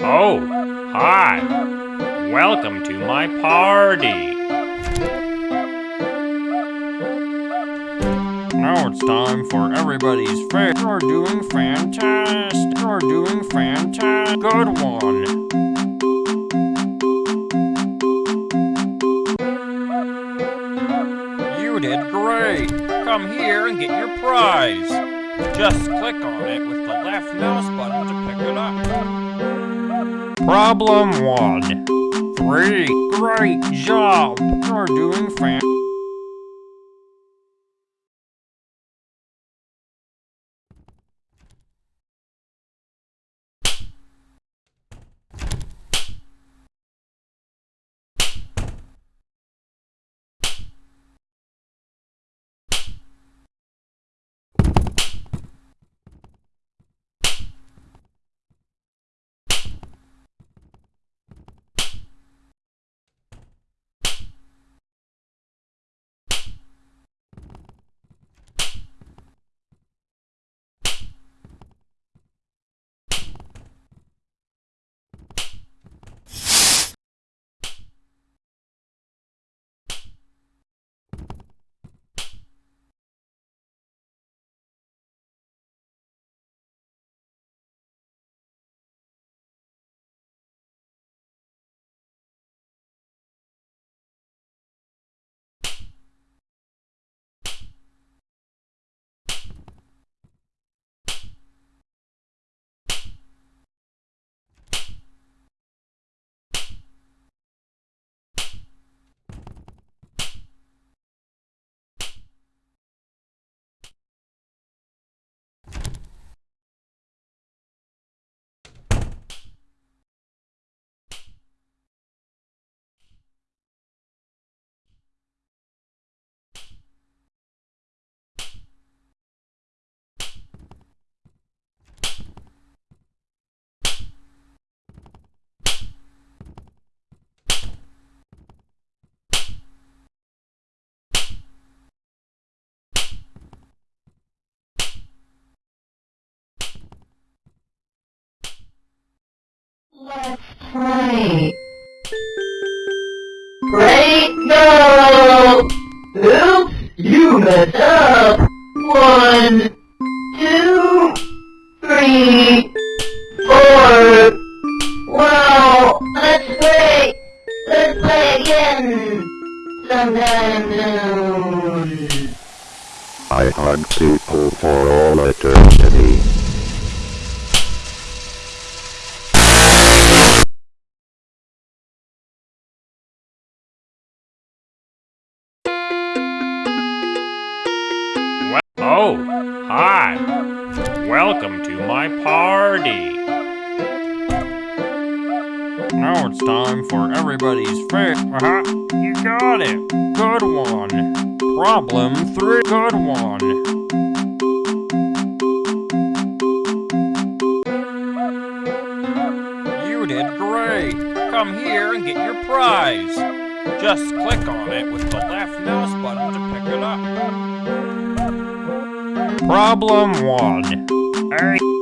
Oh, hi. Welcome to my party. Now it's time for everybody's favorite. You're doing fantastic. You're doing fantastic. Good one. You did great. Come here and get your prize. Just click on it with the left mouse button to pick it up. Problem one. Three. Great job. You're doing fan. Play. Great go! Oops, you messed up. One, two, three, four. Wow, that's great. Let's play again. Sometime soon. I hug people for all eternity. Everybody's favorite. Uh-huh. You got it. Good one. Problem three. Good one. You did great. Come here and get your prize. Just click on it with the left mouse button to pick it up. Problem one. Hey.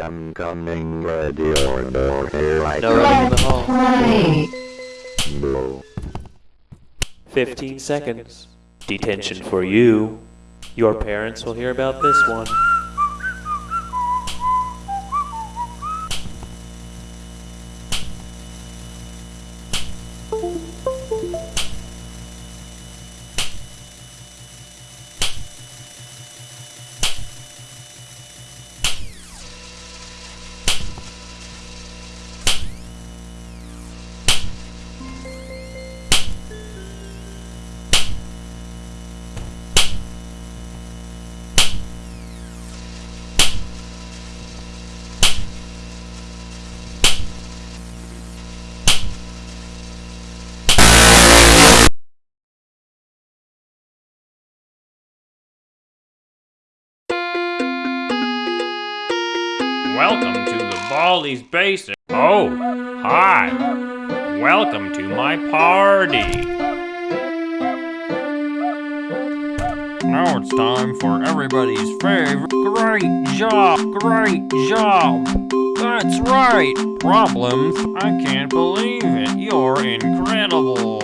Am coming, ready or no, here I No running in the hall. Play. go. 15 seconds. Detention for you. Your parents will hear about this one. Welcome to the Baldi's Basic. Oh, hi. Welcome to my party. Now it's time for everybody's favorite. Great job, great job. That's right. Problems. I can't believe it. You're incredible.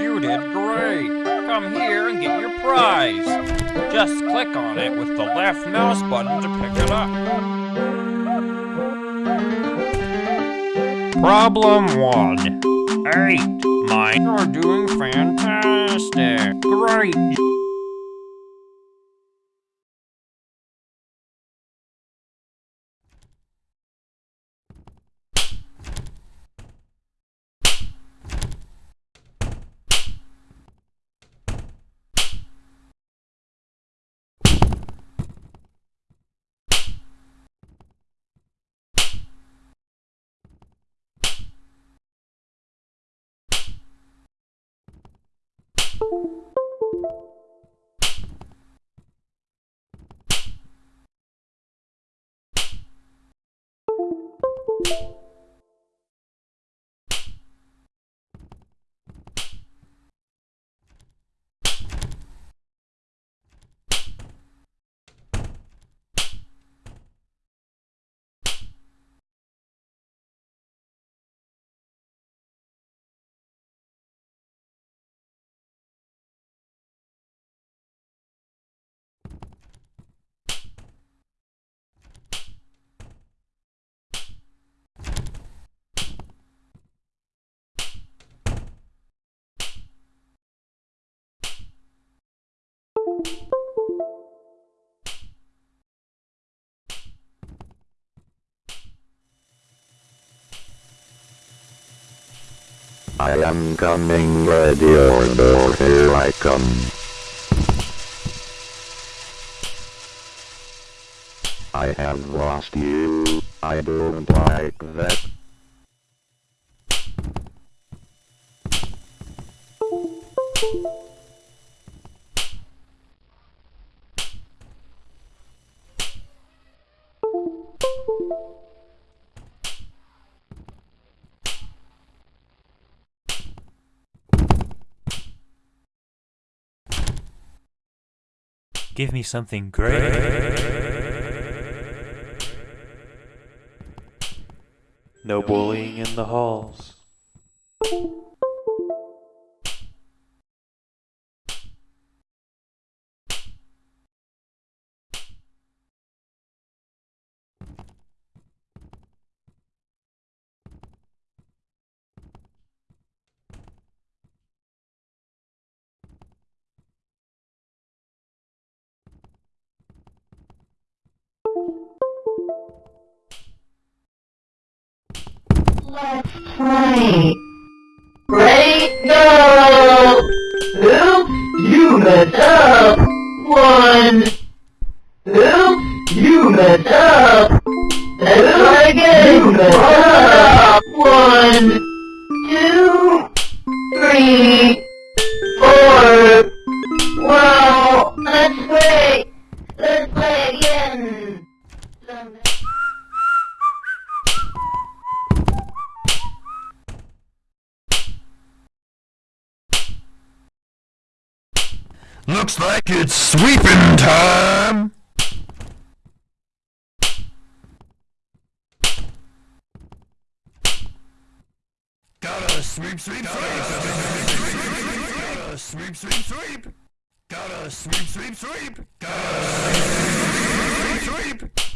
You did great. Come here and get your prize. Just click on it with the left mouse button to pick it up. Problem 1. 8. Mine. You're doing fantastic. Great. you I am coming, ready or no, here I come. I have lost you. I don't like that. Give me something great. No bullying in the halls. Let's play. Ready, go! You messed up. One. You messed up. Let's. You messed up. One, two, three, four. Wow, that's great. Let's play again. Someday. Like it's sweeping time! Gotta sweep, sweep, sweep! Gotta sweep, sweep, sweep! Gotta sweep, sweep, sweep! Gotta sweep, sweep, sweep!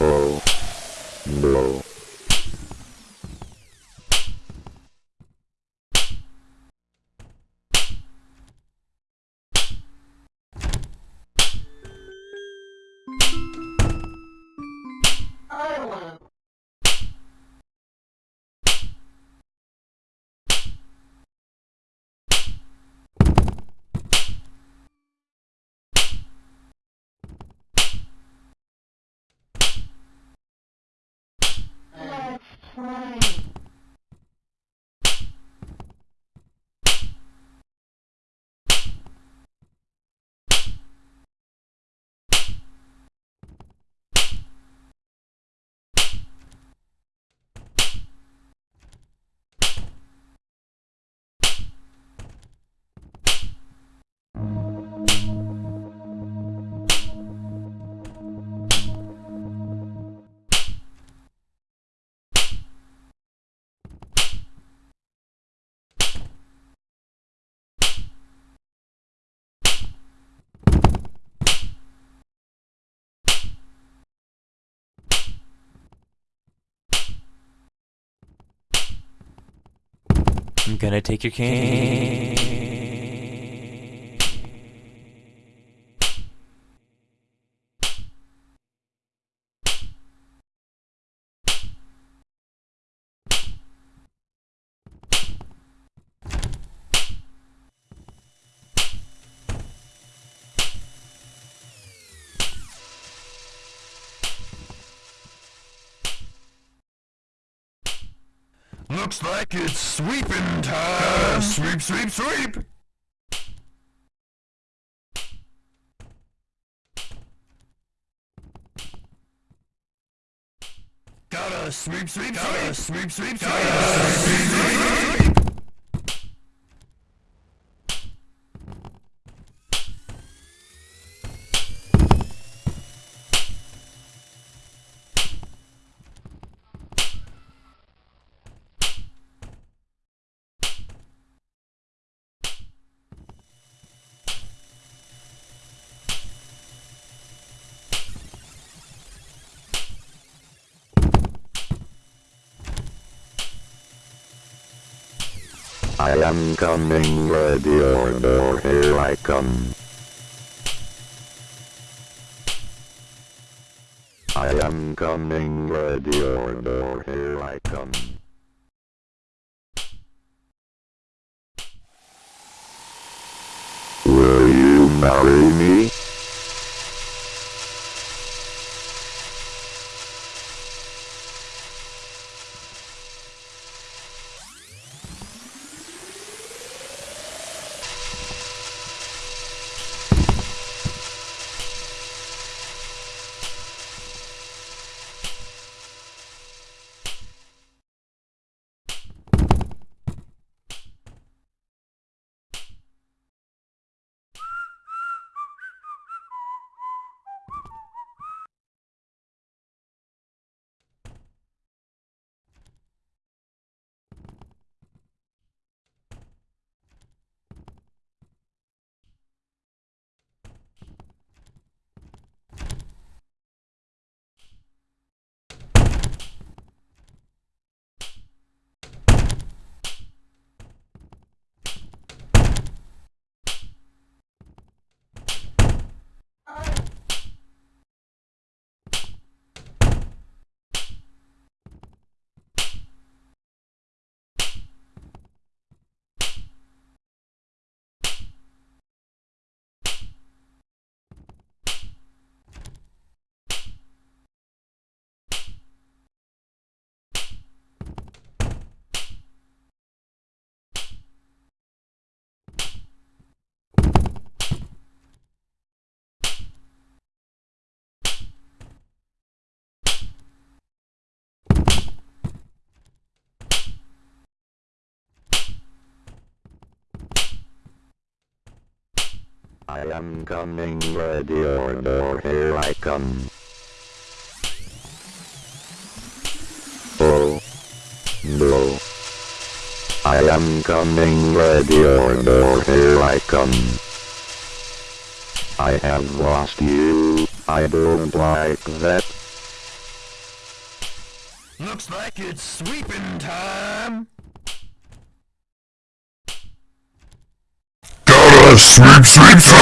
Oh. No. Gonna take your cane. Looks like it's sweeping time! Sweep, sweep, sweep! Gotta sweep, sweep, sweep! Sweep, sweep, sweep! Gotta sweep, sweep, sweep! I am coming, ready or door, here I come. I am coming, ready or door, here I come. Will you marry me? I am coming, ready or door, here I come. Oh. No. I am coming, ready or door, here I come. I have lost you, I don't like that. Looks like it's sweeping time. Sweep, sweep, sweep.